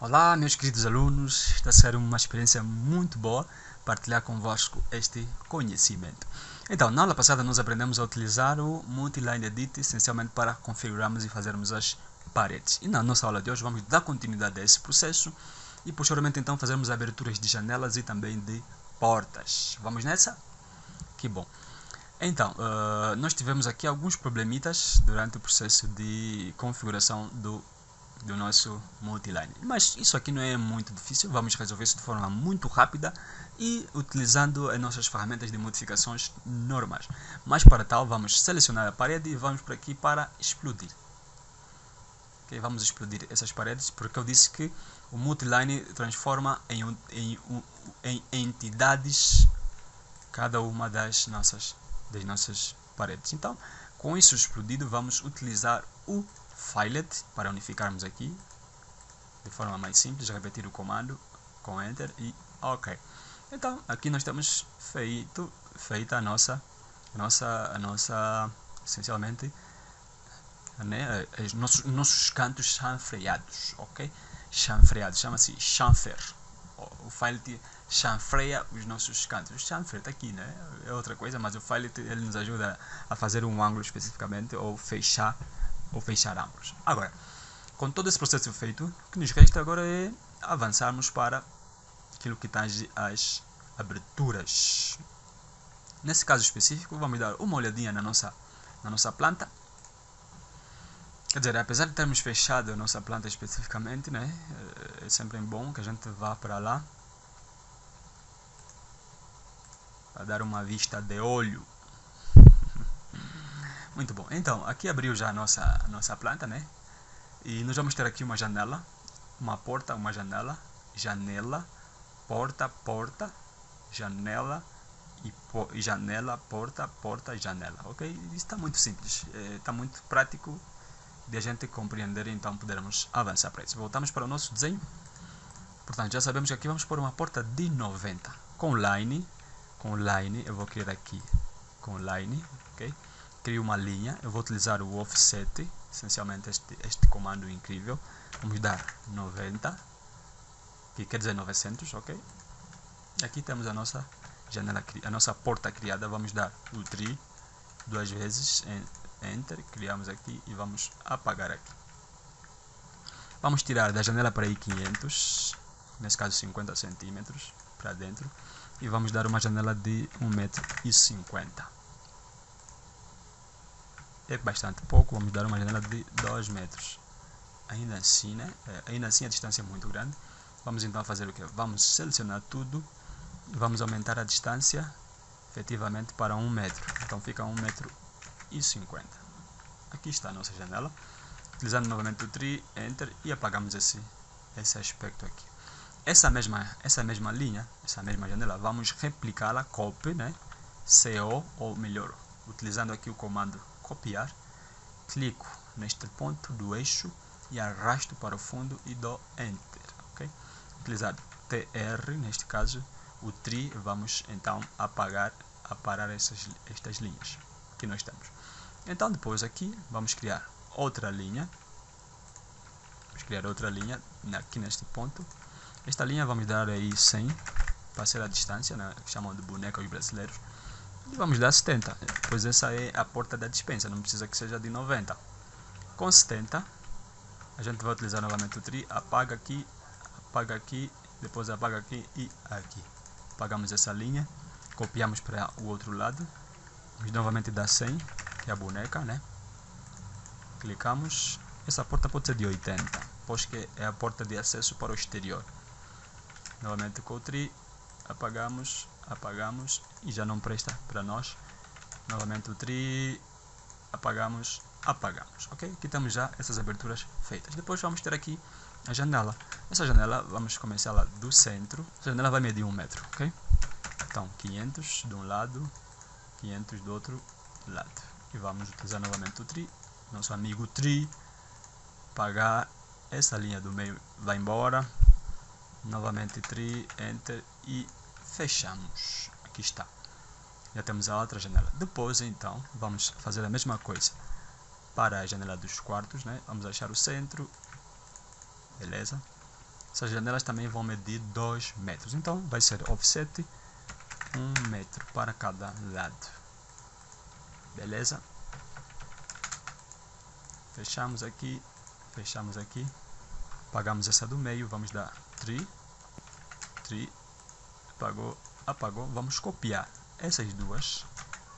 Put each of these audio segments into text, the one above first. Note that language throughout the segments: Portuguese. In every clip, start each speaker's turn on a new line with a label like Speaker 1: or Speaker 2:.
Speaker 1: Olá meus queridos alunos, está a ser uma experiência muito boa partilhar convosco este conhecimento. Então, na aula passada nós aprendemos a utilizar o Multiline Edit essencialmente para configurarmos e fazermos as paredes. E na nossa aula de hoje vamos dar continuidade a esse processo e posteriormente então fazermos aberturas de janelas e também de portas. Vamos nessa? Que bom. Então, uh, nós tivemos aqui alguns problemitas durante o processo de configuração do do nosso multiline. Mas isso aqui não é muito difícil, vamos resolver isso de forma muito rápida e utilizando as nossas ferramentas de modificações normais. Mas para tal, vamos selecionar a parede e vamos por aqui para explodir. Okay, vamos explodir essas paredes porque eu disse que o multiline transforma em, em, em entidades cada uma das nossas, das nossas paredes. Então, com isso explodido, vamos utilizar o filet para unificarmos aqui de forma mais simples, repetir o comando com enter e ok. Então aqui nós temos feito feita a nossa a nossa a nossa essencialmente né, os nossos, nossos cantos chanfreados, ok? Chanfreados, chama-se chanfer. O filet chanfreia os nossos cantos. O chanfer está aqui, né? É outra coisa, mas o filet ele nos ajuda a fazer um ângulo especificamente ou fechar ou fechar ambos. Agora, com todo esse processo feito, o que nos resta agora é avançarmos para aquilo que tange as aberturas. Nesse caso específico, vamos dar uma olhadinha na nossa, na nossa planta. Quer dizer, apesar de termos fechado a nossa planta especificamente, né, é sempre bom que a gente vá para lá para dar uma vista de olho muito bom. Então, aqui abriu já a nossa, a nossa planta, né? E nós vamos ter aqui uma janela, uma porta, uma janela, janela, porta, porta, janela e, e janela, porta, porta, janela, ok? Isso está muito simples, está é, muito prático de a gente compreender, então podermos avançar para isso. Voltamos para o nosso desenho. Portanto, já sabemos que aqui vamos pôr uma porta de 90 com line, com line, eu vou criar aqui com line, ok? crio uma linha, eu vou utilizar o offset, essencialmente este, este comando incrível, vamos dar 90, que quer dizer 900, ok? Aqui temos a nossa janela, a nossa porta criada, vamos dar o tri duas vezes, enter, criamos aqui e vamos apagar aqui. Vamos tirar da janela para aí 500, nesse caso 50 centímetros para dentro, e vamos dar uma janela de 1,50m é bastante pouco, vamos dar uma janela de 2 metros. Ainda assim, né? É, ainda assim a distância é muito grande. Vamos então fazer o que? Vamos selecionar tudo e vamos aumentar a distância efetivamente para 1 metro. Então fica 1 metro e 50. Aqui está a nossa janela. Utilizando novamente o tree, enter e apagamos esse, esse aspecto aqui. Essa mesma, essa mesma linha, essa mesma janela, vamos replicá-la, copy, né? CO, ou melhor, utilizando aqui o comando copiar, clico neste ponto do eixo e arrasto para o fundo e dou Enter. Okay? Utilizado TR, neste caso, o tri, vamos então apagar, aparar essas, estas linhas que nós temos. Então depois aqui vamos criar outra linha, vamos criar outra linha aqui neste ponto. Esta linha vamos dar aí 100 para ser a distância, né, chamam de boneca os brasileiros e vamos dar 70 pois essa é a porta da dispensa não precisa que seja de 90 com 70 a gente vai utilizar novamente o tri apaga aqui apaga aqui depois apaga aqui e aqui. Apagamos essa linha copiamos para o outro lado vamos novamente dar 100 que é a boneca né. Clicamos essa porta pode ser de 80 pois que é a porta de acesso para o exterior novamente o tri apagamos apagamos e já não presta para nós. Novamente o tri apagamos apagamos ok? Aqui temos já essas aberturas feitas. Depois vamos ter aqui a janela. Essa janela vamos começar lá do centro. A janela vai medir um metro ok? Então 500 de um lado 500 do outro lado. E vamos utilizar novamente o tri. Nosso amigo tri apagar essa linha do meio vai embora novamente tri enter e fechamos. Aqui está. Já temos a outra janela. Depois, então, vamos fazer a mesma coisa para a janela dos quartos, né? Vamos achar o centro. Beleza? Essas janelas também vão medir 2 metros. Então, vai ser offset 1 um metro para cada lado. Beleza? Fechamos aqui. Fechamos aqui. Apagamos essa do meio. Vamos dar 3. 3. Apagou. Apagou. Vamos copiar essas duas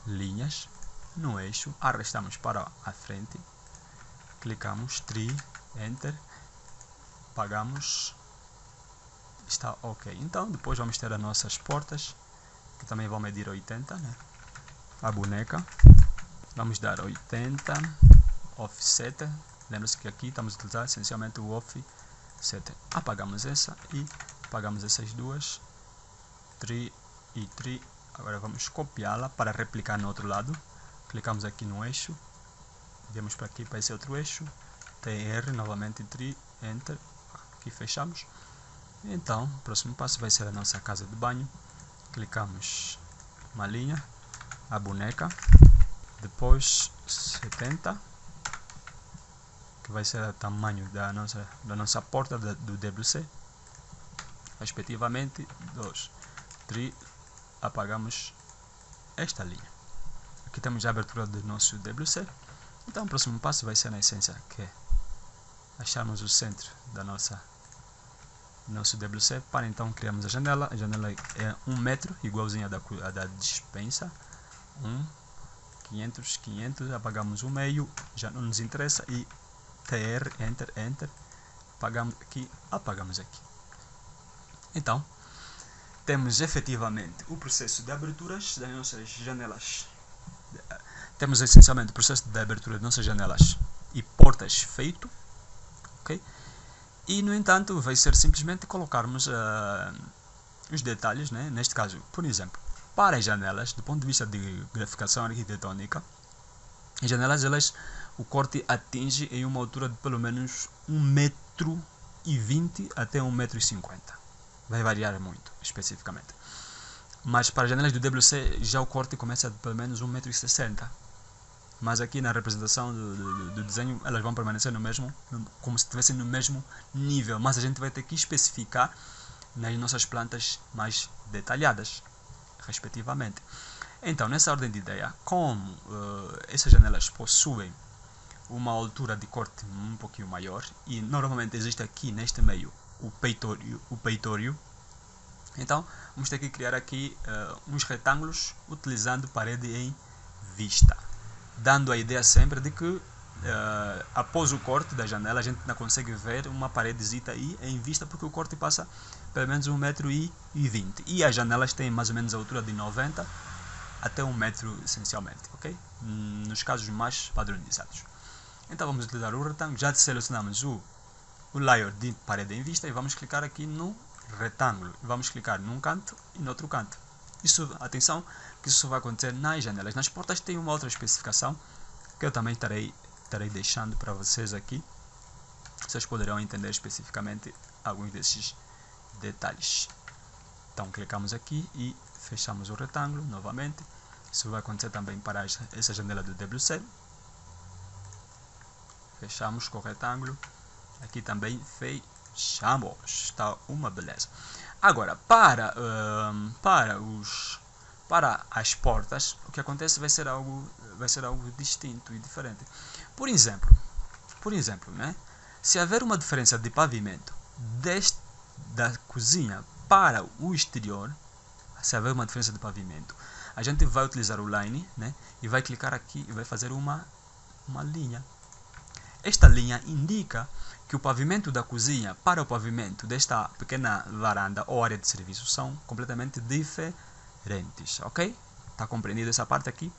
Speaker 1: linhas no eixo, arrastamos para a frente, clicamos tri, enter, pagamos, está ok. Então depois vamos ter as nossas portas, que também vão medir 80, né? a boneca, vamos dar 80, offset, lembra-se que aqui estamos a utilizar essencialmente o offset, apagamos essa e apagamos essas duas, tri e tri Agora vamos copiá-la para replicar no outro lado. Clicamos aqui no eixo. Viemos para aqui para esse outro eixo. TR, novamente tri, Enter. Aqui fechamos. Então, o próximo passo vai ser a nossa casa de banho. Clicamos uma linha, a boneca. Depois 70 que vai ser o tamanho da nossa, da nossa porta do WC respectivamente 2 3 apagamos esta linha. Aqui temos a abertura do nosso WC. Então o próximo passo vai ser na essência que é acharmos o centro da nossa nosso WC para então criarmos a janela. A janela é 1 um metro, igualzinha da, a da dispensa. 1, um, 500, 500, apagamos o meio, já não nos interessa e TR, Enter, Enter, apagamos aqui, apagamos aqui. Então, temos efetivamente o processo de aberturas das nossas janelas. Temos essencialmente o processo de abertura das nossas janelas e portas feito. ok? E, no entanto, vai ser simplesmente colocarmos uh, os detalhes, né? neste caso, por exemplo, para as janelas, do ponto de vista de graficação arquitetônica, as janelas, elas, o corte atinge em uma altura de pelo menos 1,20m até 1,50m vai variar muito, especificamente. Mas para janelas do WC já o corte começa de pelo menos 1,60m. Mas aqui na representação do, do, do, desenho elas vão permanecer no mesmo, como se estivessem no mesmo nível. Mas a gente vai ter que especificar nas nossas plantas mais detalhadas, respectivamente. Então, nessa ordem de ideia, como uh, essas janelas possuem uma altura de corte um pouquinho maior e normalmente existe aqui neste meio o peitório, o peitório. Então, vamos ter que criar aqui uh, uns retângulos utilizando parede em vista, dando a ideia sempre de que uh, após o corte da janela a gente não consegue ver uma paredezita aí em vista porque o corte passa pelo menos 1,20m e as janelas têm mais ou menos a altura de 90 até 1 metro essencialmente, ok? Nos casos mais padronizados. Então vamos utilizar o retângulo, já selecionamos o o layer de parede em vista e vamos clicar aqui no retângulo. Vamos clicar num canto e no outro canto. Isso, atenção, que isso vai acontecer nas janelas. Nas portas tem uma outra especificação que eu também estarei, estarei deixando para vocês aqui. Vocês poderão entender especificamente alguns desses detalhes. Então clicamos aqui e fechamos o retângulo novamente. Isso vai acontecer também para essa janela do WC. Fechamos com o retângulo Aqui também fechamos. Está uma beleza. Agora, para, um, para, os, para as portas, o que acontece vai ser algo, vai ser algo distinto e diferente. Por exemplo, por exemplo, né? se haver uma diferença de pavimento deste, da cozinha para o exterior, se haver uma diferença de pavimento, a gente vai utilizar o line né? e vai clicar aqui e vai fazer uma, uma linha. Esta linha indica que o pavimento da cozinha para o pavimento desta pequena varanda ou área de serviço são completamente diferentes, ok? Está compreendido essa parte aqui?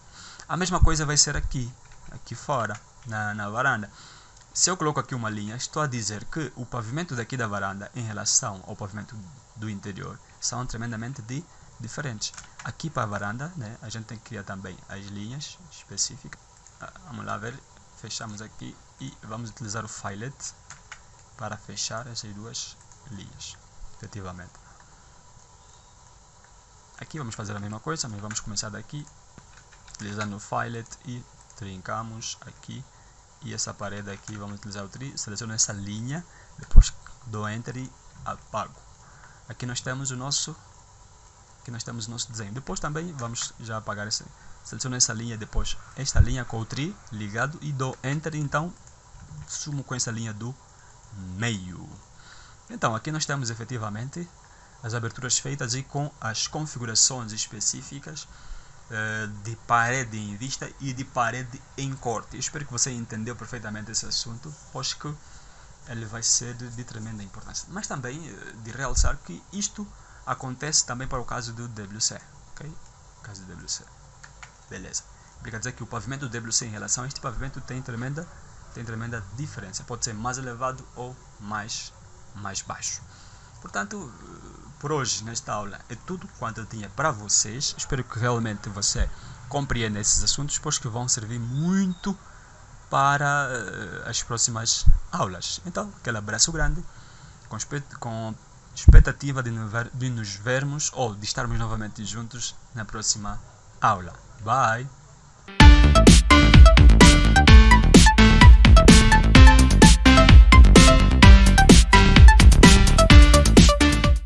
Speaker 1: A mesma coisa vai ser aqui, aqui fora, na, na varanda. Se eu coloco aqui uma linha, estou a dizer que o pavimento daqui da varanda em relação ao pavimento do interior são tremendamente di diferentes. Aqui para a varanda, né, a gente tem que criar também as linhas específicas. Ah, vamos lá ver, fechamos aqui e vamos utilizar o filet para fechar essas duas linhas, efetivamente. aqui vamos fazer a mesma coisa, mas vamos começar daqui, utilizando o filet e trincamos aqui e essa parede aqui vamos utilizar o tri, seleciono essa linha, depois dou enter e apago. Aqui nós temos o nosso aqui nós temos o nosso desenho. Depois também vamos já apagar esse, seleciono essa linha depois, esta linha com o tri ligado e dou enter, então sumo com essa linha do meio. Então aqui nós temos efetivamente as aberturas feitas e com as configurações específicas uh, de parede em vista e de parede em corte. Eu espero que você entendeu perfeitamente esse assunto, pois que ele vai ser de, tremenda importância. Mas também uh, de realçar que isto acontece também para o caso do WC. ok? caso do WC. Beleza. Quer dizer que o pavimento WC em relação a este pavimento tem tremenda, tem tremenda diferença. Pode ser mais elevado ou mais, mais baixo. Portanto, por hoje, nesta aula, é tudo quanto eu tinha para vocês. Espero que realmente você compreenda esses assuntos, pois que vão servir muito para uh, as próximas aulas. Então, aquele abraço grande, com, expectativa de nos vermos ou de estarmos novamente juntos na próxima aula. Bye!